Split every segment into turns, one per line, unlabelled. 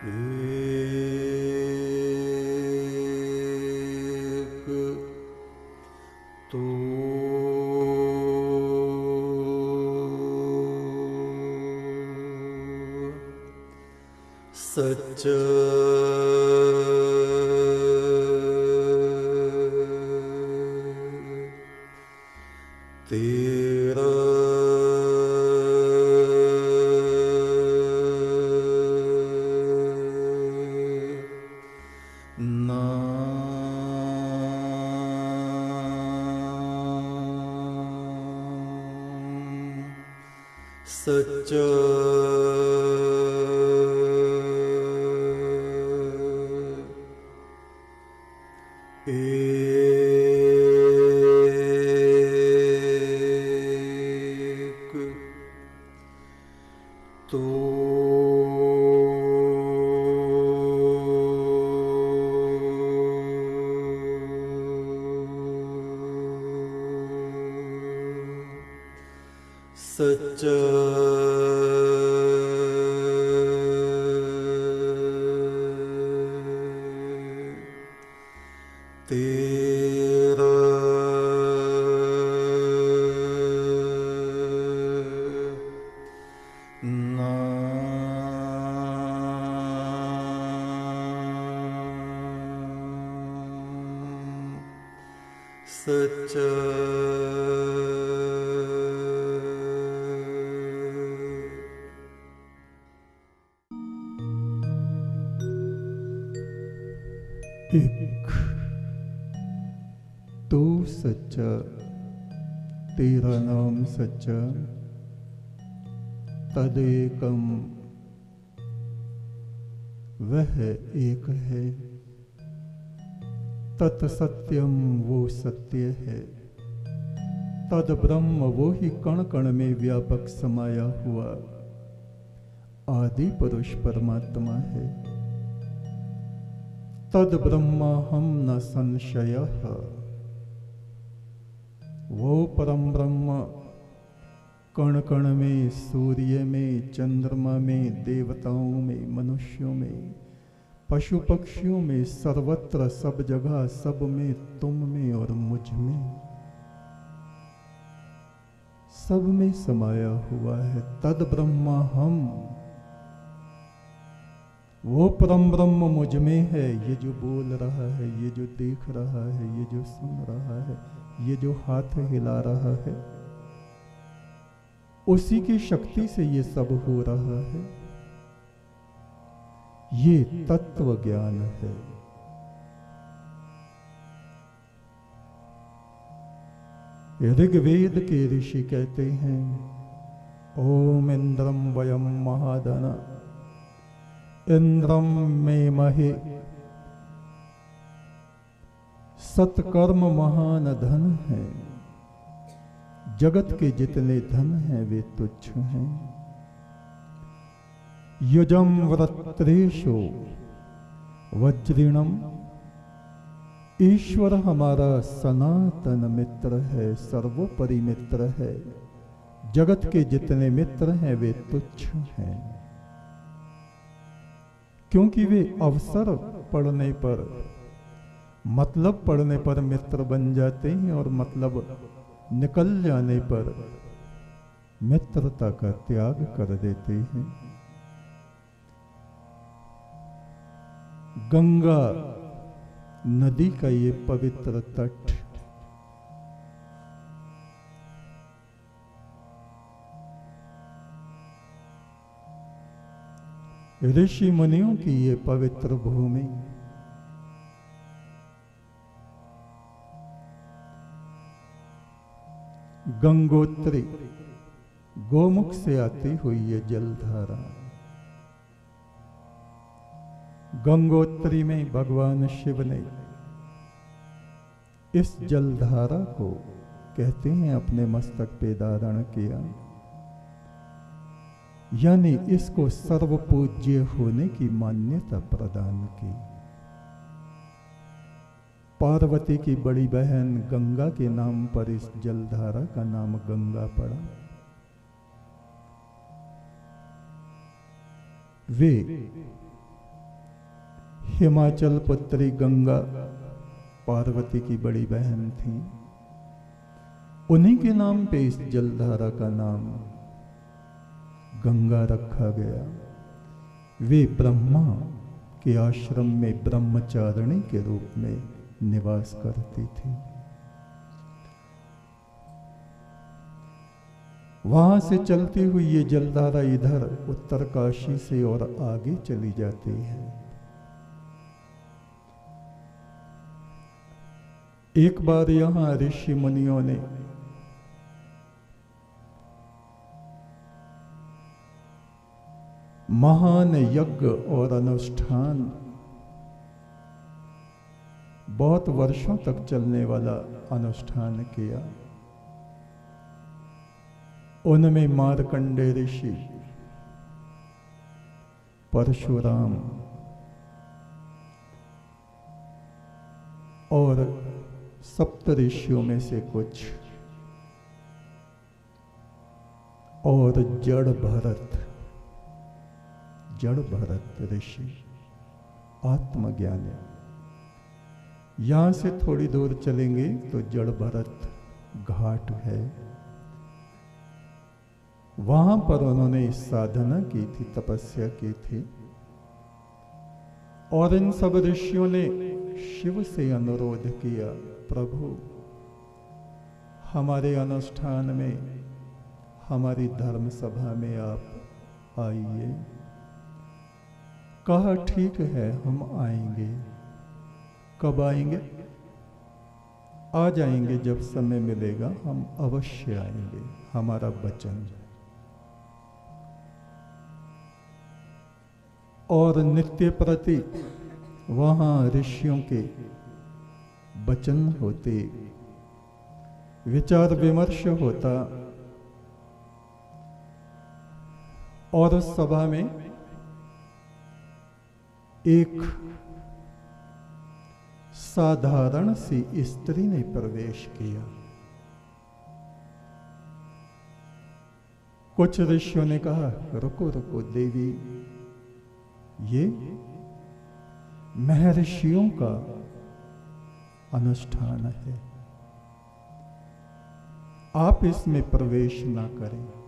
एक तो सच्चा तेरा
सच्चा तेरा नाम सच्चा तदेकम वह एक है। तत्सत्यम वो सत्य है। तद ब्रह्म वो ही कण कण में व्यापक समाया हुआ। आदि पुरुष परमात्मा है। तद ब्रह्म हम न संशय। वो परम ब्रह्म। कण कण में, सूर्य में, चंद्रमा में, देवताओं में, मनुष्यों में, पशु पक्षियों में, सर्वत्र, सब जगह, सब में, तुम में और मुझमें। सब में समाया हुआ है, तद ब्रह्म हम। वो परम ब्रह्म मुझमें है, ये जो बोल रहा है, ये जो देख रहा है, ये जो सुन रहा है ये जो हाथ हिला रहा है, उसी की शक्ति से ये सब हो रहा है। ये तत्व ज्ञान है। ऋग्वेद के ऋषि कहते हैं, ओम इंद्रम वयम महादन इंद्रम में महे सत्कर्म महान धन है। जगत के जितने धन हैं, वे तुच्छ हैं। युजम व्रत्रेशो वज्रिणम। ईश्वर हमारा सनातन मित्र है, सर्वोपरि मित्र है। जगत के जितने मित्र हैं, वे तुच्छ हैं। क्योंकि वे अवसर पड़ने पर मतलब पढ़ने पर मित्र बन जाते हैं और मतलब निकल जाने पर मित्रता का त्याग कर देते हैं। गंगा नदी का ये पवित्र तट, ऋषि मुनियों की ये पवित्र भूमि गंगोत्री, गोमुख से आती हुई ये जलधारा। गंगोत्री में भगवान शिव ने इस जलधारा को कहते हैं अपने मस्तक पे धारण किया। यानी इसको सर्वपूज्य होने की मान्यता प्रदान की। पार्वती की बड़ी बहन गंगा के नाम पर इस जलधारा का नाम गंगा पड़ा। वे हिमाचल पुत्री गंगा पार्वती की बड़ी बहन थी। उन्हीं के नाम पे इस जलधारा का नाम गंगा रखा गया। वे ब्रह्मा के आश्रम में ब्रह्मचारिणी के रूप में निवास करती थी। वहाँ से चलती हुई ये जलधारा इधर उत्तरकाशी से और आगे चली जाती है। एक बार यहाँ ऋषि मुनियों ने महान यज्ञ और अनुष्ठान बहुत वर्षों तक चलने वाला अनुष्ठान किया। उनमें मारकंडे ऋषि, परशुराम और सप्त ऋषियों में से कुछ और जड़ भरत जड़ भरत ऋषि, आत्मज्ञानी। यहाँ से थोड़ी दूर चलेंगे तो जड़ भरत घाट है। वहाँ पर उन्होंने इस साधना की थी, तपस्या की थी। और इन सब ऋषियों ने शिव से अनुरोध किया, प्रभु, हमारे अनुष्ठान में, हमारी धर्म सभा में आप आइए। कहा, ठीक है, हम आएँगे। कब आएँगे? आ जाएँगे जब समय मिलेगा, हम अवश्य आएँगे, हमारा वचन। और नित्य प्रति वहाँ ऋषियों के वचन होते, विचार विमर्श होता, और उस सभा में एक साधारण सी स्त्री ने प्रवेश किया। कुछ ऋषियों ने कहा, रुको रुको, देवी। ये महर्षियों का अनुष्ठान है। आप इसमें प्रवेश ना करें।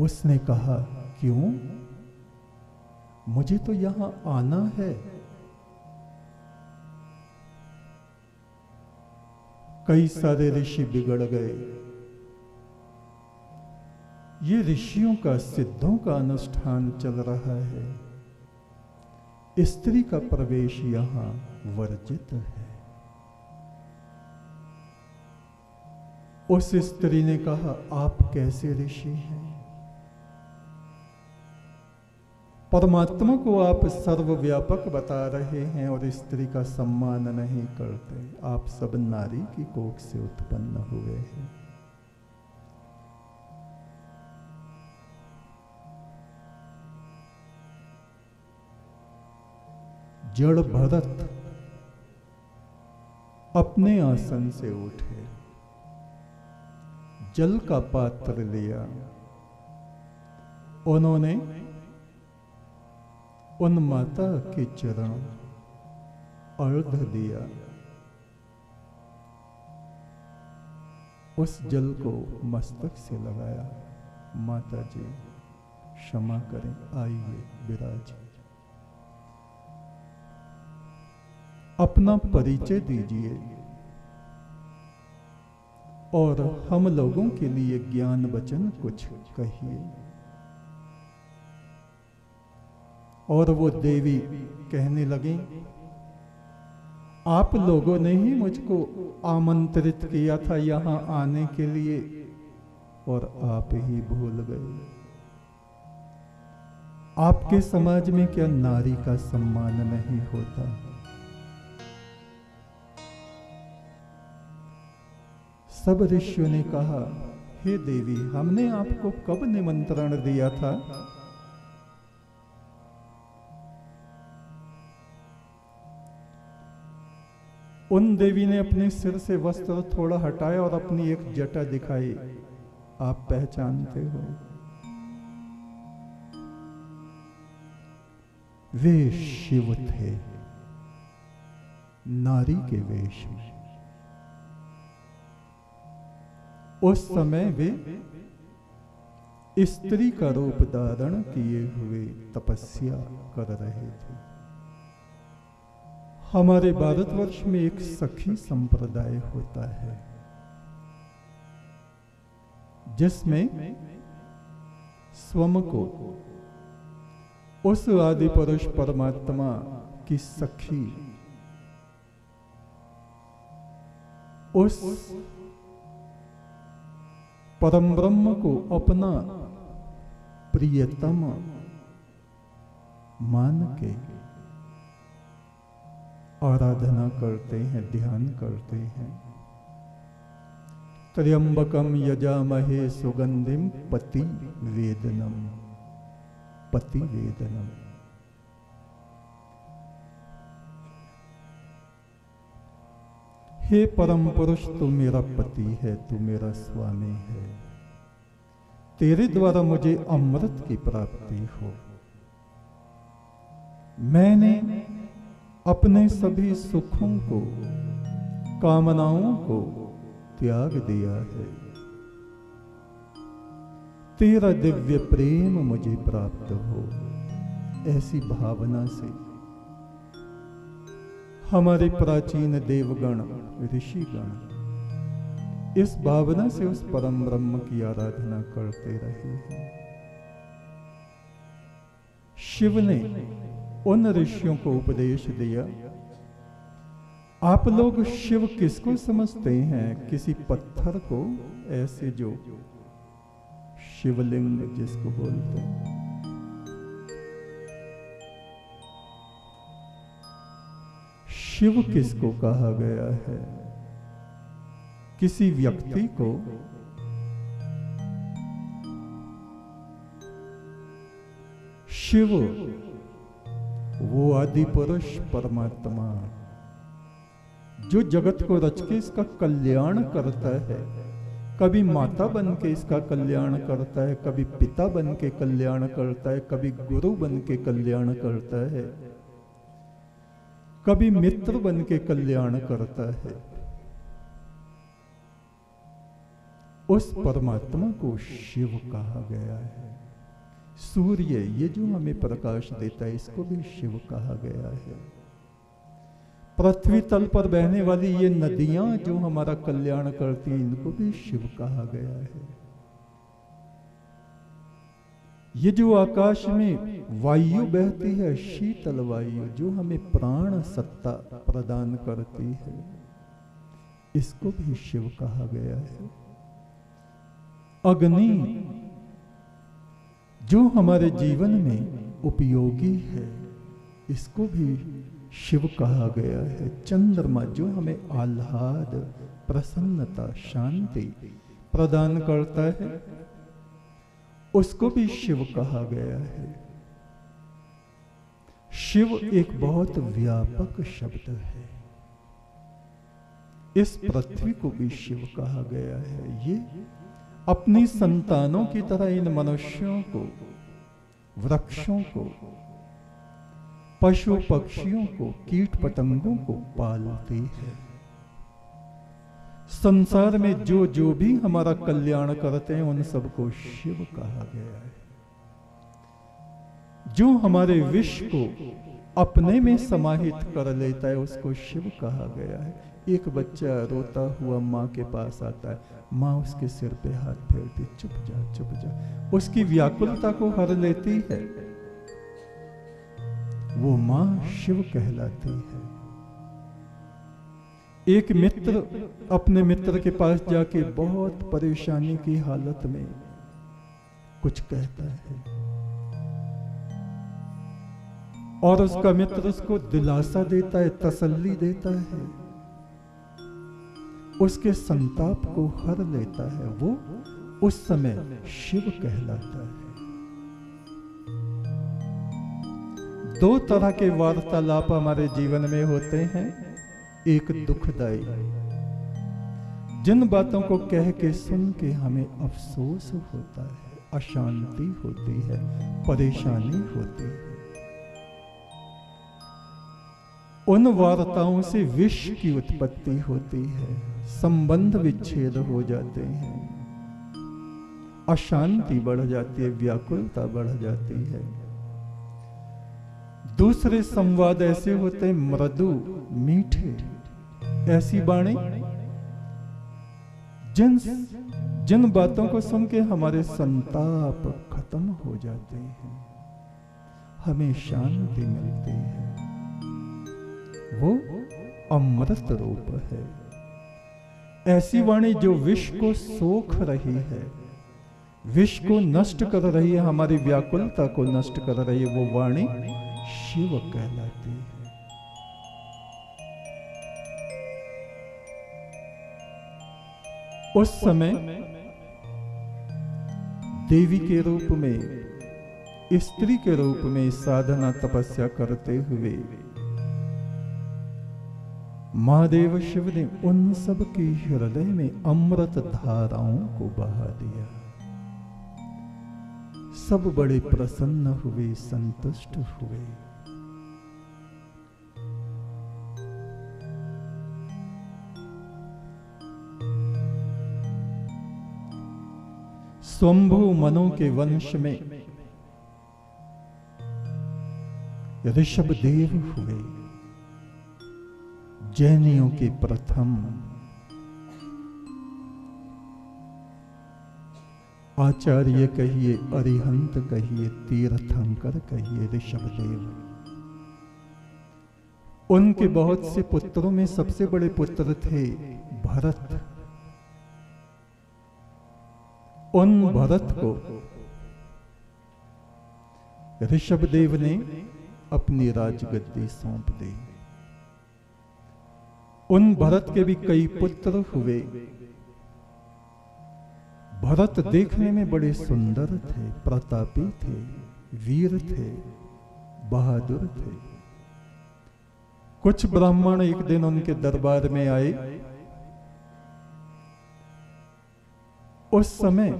उसने कहा क्यों? मुझे तो यहाँ आना है। कई सारे ऋषि बिगड़ गए। ये ऋषियों का, सिद्धों का अनुष्ठान चल रहा है। स्त्री का प्रवेश यहाँ वर्जित है। उस स्त्री ने कहा, आप कैसे ऋषि हैं? परमात्मा को आप सर्वव्यापक बता रहे हैं और स्त्री का सम्मान नहीं करते। आप सब नारी की कोख से उत्पन्न हुए हैं। जड़ भरत अपने आसन से उठे। जल का पात्र लिया। उन्होंने उन माता के चरण अर्ध दिया उस जल को मस्तक से लगाया माता जी क्षमा करें आइए विराज अपना परिचय दीजिए और हम लोगों के लिए ज्ञान वचन कुछ कहिए और वो देवी कहने लगी, आप लोगों ने ही मुझको आमंत्रित किया था यहाँ आने के लिए, और आप ही भूल गए। आपके समाज में क्या नारी का सम्मान नहीं होता? सब ऋषियों ने कहा, हे देवी, हमने आपको कब निमंत्रण दिया था? उन देवी ने अपने सिर से वस्त्र थोड़ा हटाया और अपनी एक जटा दिखाई। आप पहचानते हो। वे शिव थे। नारी के वेश में। उस समय वे स्त्री का रूप धारण किए हुए तपस्या कर रहे थे। हमारे भारतवर्ष में एक सखी संप्रदाय होता है, जिसमें स्वम को उस आदि पुरुष परमात्मा की सखी, उस परम ब्रह्म को अपना प्रियतम मान के आराधना करते हैं, ध्यान करते हैं। त्र्यंबकम यजामहे सुगंधिम पति वेदनम पति वेदनम हे परम पुरुष तू मेरा पति है, तू मेरा स्वामी है। तेरे द्वारा मुझे अमृत की प्राप्ति हो। मैंने अपने सभी सुखों को, कामनाओं को त्याग दिया है। तेरा दिव्य प्रेम मुझे प्राप्त हो, ऐसी भावना से। हमारे प्राचीन देवगण, ऋषिगण, इस भावना से उस परम ब्रह्म की आराधना करते रहे हैं। शिव ने उन ऋषियों को उपदेश दिया, आप लोग शिव किसको समझते हैं? किसी पत्थर को? ऐसे जो शिवलिंग जिसको बोलते हैं। शिव किसको कहा गया है? किसी व्यक्ति को? शिव वो आदि पुरुष परमात्मा, जो जगत को रच के इसका कल्याण करता है। कभी माता बन के इसका कल्याण करता है, कभी पिता बन के कल्याण करता है, कभी गुरु बन के कल्याण करता है। कभी मित्र बन के कल्याण करता है। उस परमात्मा को शिव कहा गया है। सूर्य, ये जो हमें प्रकाश देता है, इसको भी शिव कहा गया है। पृथ्वी तल पर बहने वाली ये नदियाँ जो हमारा कल्याण करती हैं, इनको भी शिव कहा गया है। ये जो आकाश में वायु बहती है, शीतल वायु, जो हमें प्राण सत्ता प्रदान करती है, इसको भी शिव कहा गया है। अग्नि जो हमारे जीवन में उपयोगी है, इसको भी शिव कहा गया है। चंद्रमा जो हमें आह्लाद, प्रसन्नता, शांति प्रदान करता है, उसको भी शिव कहा गया है। शिव एक बहुत व्यापक शब्द है। इस पृथ्वी को भी शिव कहा गया है। ये अपनी संतानों की तरह इन मनुष्यों को, वृक्षों को, पशु पक्षियों को, कीट पतंगों को पालती है। संसार में जो जो भी हमारा कल्याण करते हैं, उन सबको शिव कहा गया है। जो हमारे विष को अपने में समाहित कर लेता है, उसको शिव कहा गया है। एक बच्चा रोता हुआ माँ के पास आता है। माँ उसके सिर पे हाथ फेरती, चुप जा चुप जा। उसकी व्याकुलता को हर लेती है। वो माँ शिव कहलाती है। एक मित्र अपने मित्र के पास जाके बहुत परेशानी की हालत में कुछ कहता है। और उसका मित्र उसको दिलासा देता है, तसल्ली देता है। उसके संताप को हर लेता है वो उस समय शिव कहलाता है। दो तरह के वार्तालाप हमारे जीवन में होते हैं, एक दुखदाई जिन बातों को कह के सुन के हमें अफसोस होता है, अशांति होती है, परेशानी होती है। उन वार्ताओं से विष की उत्पत्ति होती है, संबंध विच्छेद हो जाते हैं। अशांति बढ़ जाती है, व्याकुलता बढ़ जाती है। दूसरे संवाद ऐसे होते हैं, मृदु, मीठे, ऐसी बाणी। जिन जिन बातों को सुन के हमारे संताप खत्म हो जाते हैं, हमें शांति मिलती है। वो अमृत रूप है। ऐसी वाणी जो विष को सोख रही है, विष को नष्ट कर रही है, हमारी व्याकुलता को नष्ट कर रही है, वो वाणी शिव कहलाती है। उस समय देवी के रूप में, स्त्री के रूप में साधना तपस्या करते हुए महादेव शिव ने उन सब के हृदय में अमृत धाराओं को बहा दिया। सब बड़े प्रसन्न हुए, संतुष्ट हुए। स्वंभु मनो के वंश में ऋषभ देव हुए जैनियों के प्रथम। आचार्य कहिए, अरिहंत कहिए, तीर्थंकर कहिए, ऋषभदेव। उनके बहुत से पुत्रों में सबसे बड़े पुत्र थे भरत। उन भरत को ऋषभदेव ने अपनी राजगद्दी सौंप दी। उन भरत के भी कई पुत्र हुए। भरत देखने में बड़े सुंदर थे, प्रतापी थे, वीर थे, बहादुर थे। कुछ ब्राह्मण एक दिन उनके दरबार में आए। उस समय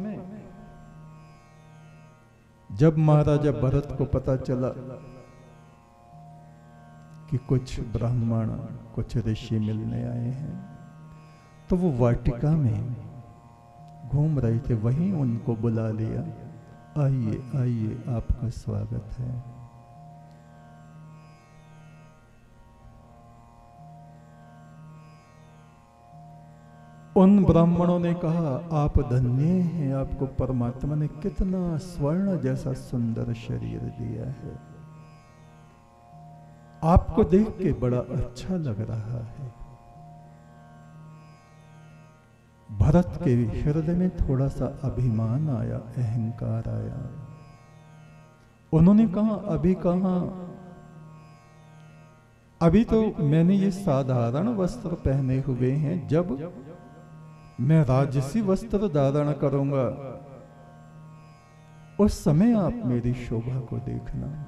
जब महाराजा भरत को पता चला कि कुछ ब्राह्मण, कुछ ऋषि मिलने आए हैं। तो वो वाटिका में घूम रहे थे, वहीं उनको बुला लिया। आइए आइए, आपका स्वागत है। उन ब्राह्मणों ने कहा, आप धन्य हैं, आपको परमात्मा ने कितना स्वर्ण जैसा सुंदर शरीर दिया है। आपको देख के बड़ा अच्छा लग रहा है। भरत के हृदय में थोड़ा सा अभिमान आया, अहंकार आया। उन्होंने कहा, अभी कहा? अभी तो मैंने ये साधारण वस्त्र पहने हुए हैं, जब मैं राजसी वस्त्र धारण करूँगा। उस समय आप मेरी शोभा को देखना।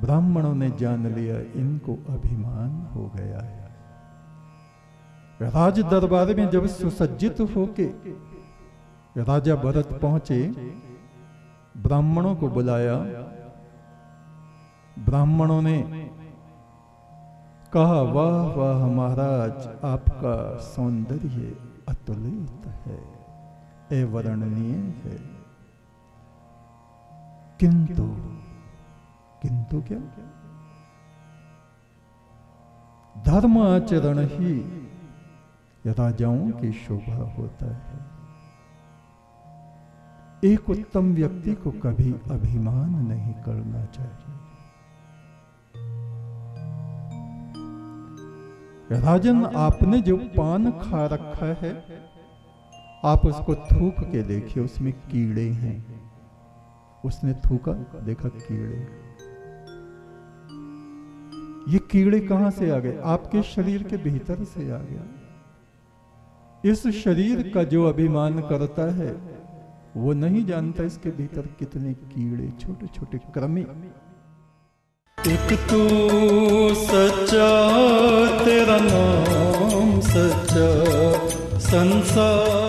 ब्राह्मणों ने जान लिया, इनको अभिमान हो गया है। राज दरबार में जब सुसज्जित होके राजा भरत पहुँचे, ब्राह्मणों को बुलाया। ब्राह्मणों ने कहा, वाह वाह, महाराज, आपका सौंदर्य अतुलित है अवर्णनीय है। किंतु किंतु क्या? धर्म आचरण ही राजाओं की शोभा होता है। एक उत्तम व्यक्ति को कभी अभिमान नहीं करना चाहिए। राजन, आपने जो पान खा रखा है, आप उसको थूक के देखिए, उसमें कीड़े हैं। उसने थूका, देखा कीड़े। ये कीड़े कहाँ से आ गए? आपके शरीर के भीतर से आ गया। इस शरीर का जो अभिमान करता है, वो नहीं जानता इसके भीतर कितने कीड़े छोटे छोटे क्रमी।
एक तू सच्चा, तेरा नाम सच्चा, संसार।